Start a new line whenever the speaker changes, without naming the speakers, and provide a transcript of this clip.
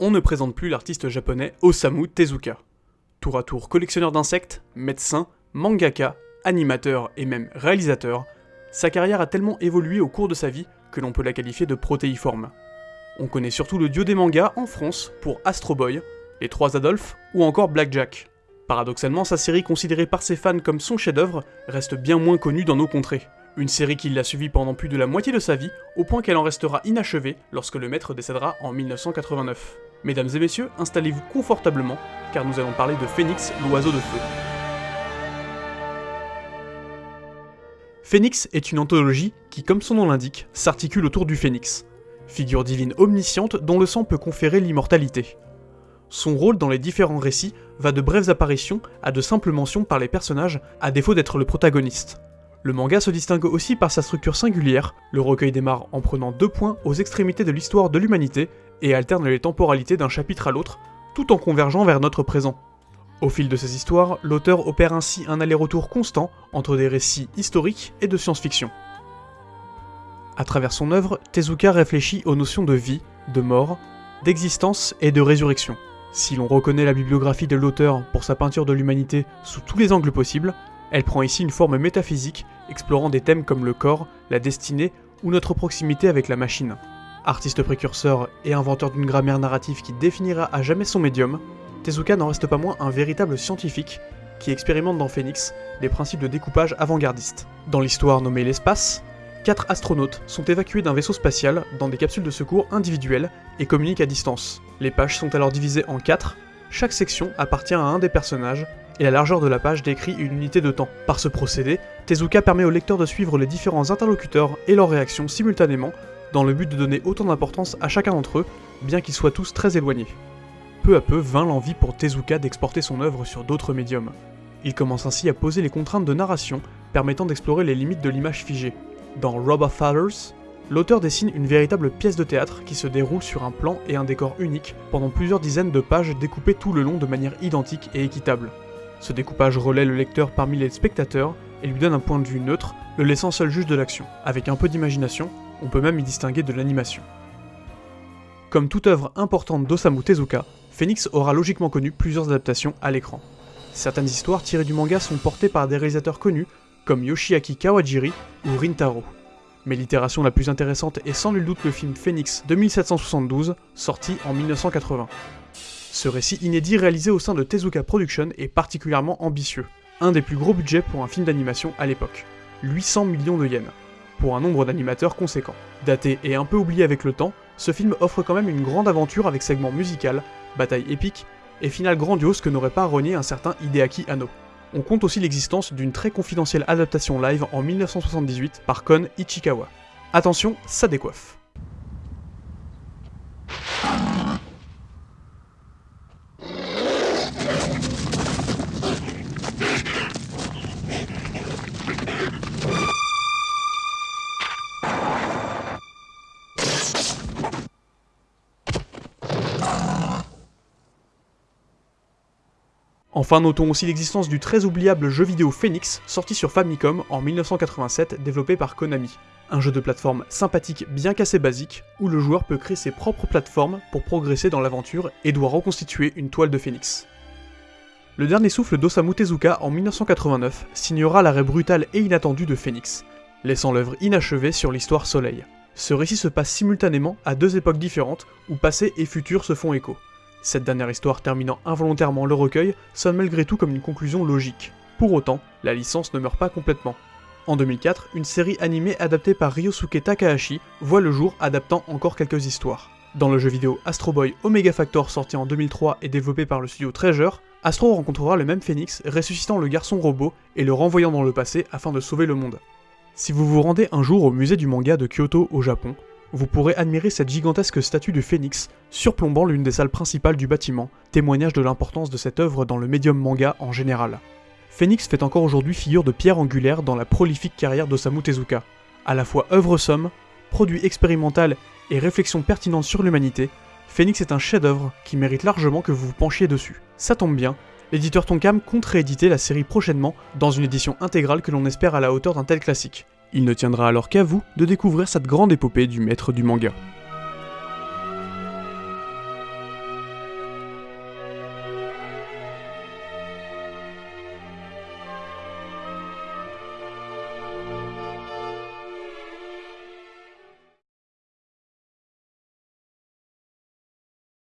on ne présente plus l'artiste japonais Osamu Tezuka. Tour à tour collectionneur d'insectes, médecin, mangaka, animateur et même réalisateur, sa carrière a tellement évolué au cours de sa vie que l'on peut la qualifier de protéiforme. On connaît surtout le dieu des mangas en France pour Astro Boy, Les Trois Adolphes ou encore Blackjack. Paradoxalement, sa série considérée par ses fans comme son chef-d'œuvre reste bien moins connue dans nos contrées. Une série qui l'a suivie pendant plus de la moitié de sa vie, au point qu'elle en restera inachevée lorsque le maître décédera en 1989. Mesdames et messieurs, installez-vous confortablement, car nous allons parler de Phoenix, l'oiseau de feu. Phoenix est une anthologie qui, comme son nom l'indique, s'articule autour du phénix, figure divine omnisciente dont le sang peut conférer l'immortalité. Son rôle dans les différents récits va de brèves apparitions à de simples mentions par les personnages, à défaut d'être le protagoniste. Le manga se distingue aussi par sa structure singulière, le recueil démarre en prenant deux points aux extrémités de l'histoire de l'humanité et alterne les temporalités d'un chapitre à l'autre, tout en convergeant vers notre présent. Au fil de ces histoires, l'auteur opère ainsi un aller-retour constant entre des récits historiques et de science-fiction. À travers son œuvre, Tezuka réfléchit aux notions de vie, de mort, d'existence et de résurrection. Si l'on reconnaît la bibliographie de l'auteur pour sa peinture de l'humanité sous tous les angles possibles, elle prend ici une forme métaphysique, explorant des thèmes comme le corps, la destinée ou notre proximité avec la machine. Artiste précurseur et inventeur d'une grammaire narrative qui définira à jamais son médium, Tezuka n'en reste pas moins un véritable scientifique qui expérimente dans Phoenix des principes de découpage avant-gardistes. Dans l'histoire nommée l'espace, quatre astronautes sont évacués d'un vaisseau spatial dans des capsules de secours individuelles et communiquent à distance. Les pages sont alors divisées en quatre, chaque section appartient à un des personnages et la largeur de la page décrit une unité de temps. Par ce procédé, Tezuka permet au lecteur de suivre les différents interlocuteurs et leurs réactions simultanément dans le but de donner autant d'importance à chacun d'entre eux, bien qu'ils soient tous très éloignés. Peu à peu vint l'envie pour Tezuka d'exporter son œuvre sur d'autres médiums. Il commence ainsi à poser les contraintes de narration permettant d'explorer les limites de l'image figée. Dans Robber Fathers, l'auteur dessine une véritable pièce de théâtre qui se déroule sur un plan et un décor unique pendant plusieurs dizaines de pages découpées tout le long de manière identique et équitable. Ce découpage relaie le lecteur parmi les spectateurs et lui donne un point de vue neutre, le laissant seul juge de l'action. Avec un peu d'imagination, on peut même y distinguer de l'animation. Comme toute œuvre importante d'Osamu Tezuka, Phoenix aura logiquement connu plusieurs adaptations à l'écran. Certaines histoires tirées du manga sont portées par des réalisateurs connus, comme Yoshiaki Kawajiri ou Rintaro. Mais l'itération la plus intéressante est sans nul doute le film Phoenix de 1772, sorti en 1980. Ce récit inédit réalisé au sein de Tezuka Production est particulièrement ambitieux, un des plus gros budgets pour un film d'animation à l'époque, 800 millions de yens, pour un nombre d'animateurs conséquent. Daté et un peu oublié avec le temps, ce film offre quand même une grande aventure avec segments musical, bataille épique et finale grandiose que n'aurait pas renié un certain Hideaki Anno. On compte aussi l'existence d'une très confidentielle adaptation live en 1978 par Kon Ichikawa. Attention, ça décoiffe. Enfin, notons aussi l'existence du très oubliable jeu vidéo Phoenix, sorti sur Famicom en 1987, développé par Konami. Un jeu de plateforme sympathique bien qu'assez basique, où le joueur peut créer ses propres plateformes pour progresser dans l'aventure et doit reconstituer une toile de Phoenix. Le dernier souffle d'Osamu Tezuka en 1989 signera l'arrêt brutal et inattendu de Phoenix, laissant l'œuvre inachevée sur l'histoire Soleil. Ce récit se passe simultanément à deux époques différentes où passé et futur se font écho. Cette dernière histoire terminant involontairement le recueil sonne malgré tout comme une conclusion logique. Pour autant, la licence ne meurt pas complètement. En 2004, une série animée adaptée par Ryosuke Takahashi voit le jour adaptant encore quelques histoires. Dans le jeu vidéo Astro Boy Omega Factor sorti en 2003 et développé par le studio Treasure, Astro rencontrera le même phénix ressuscitant le garçon robot et le renvoyant dans le passé afin de sauver le monde. Si vous vous rendez un jour au musée du manga de Kyoto au Japon, vous pourrez admirer cette gigantesque statue du phénix surplombant l'une des salles principales du bâtiment, témoignage de l'importance de cette œuvre dans le médium manga en général. Phoenix fait encore aujourd'hui figure de pierre angulaire dans la prolifique carrière d'Osamu Tezuka. À la fois œuvre somme, produit expérimental et réflexion pertinente sur l'humanité, Phoenix est un chef-d'œuvre qui mérite largement que vous vous penchiez dessus. Ça tombe bien, l'éditeur Tonkam compte rééditer la série prochainement dans une édition intégrale que l'on espère à la hauteur d'un tel classique. Il ne tiendra alors qu'à vous de découvrir cette grande épopée du maître du manga.